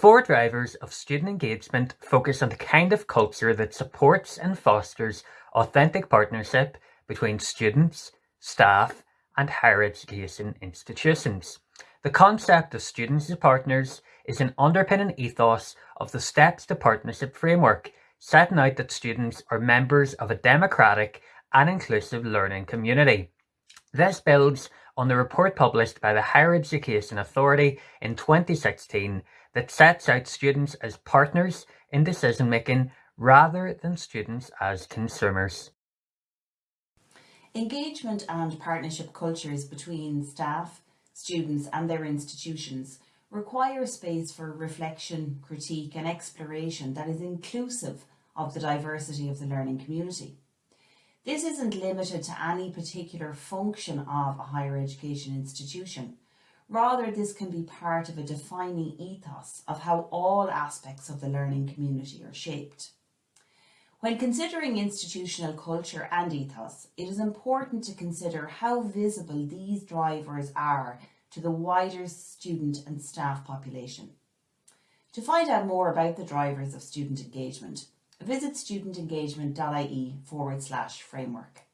drivers of student engagement focus on the kind of culture that supports and fosters authentic partnership between students, staff, and higher education institutions. The concept of students as partners is an underpinning ethos of the Steps to Partnership framework, setting out that students are members of a democratic and inclusive learning community. This builds on the report published by the Higher Education Authority in 2016 that sets out students as partners in decision making rather than students as consumers. Engagement and partnership cultures between staff, students and their institutions require a space for reflection, critique and exploration that is inclusive of the diversity of the learning community. This isn't limited to any particular function of a higher education institution. Rather, this can be part of a defining ethos of how all aspects of the learning community are shaped. When considering institutional culture and ethos, it is important to consider how visible these drivers are to the wider student and staff population. To find out more about the drivers of student engagement, visit studentengagement.ie forward slash framework.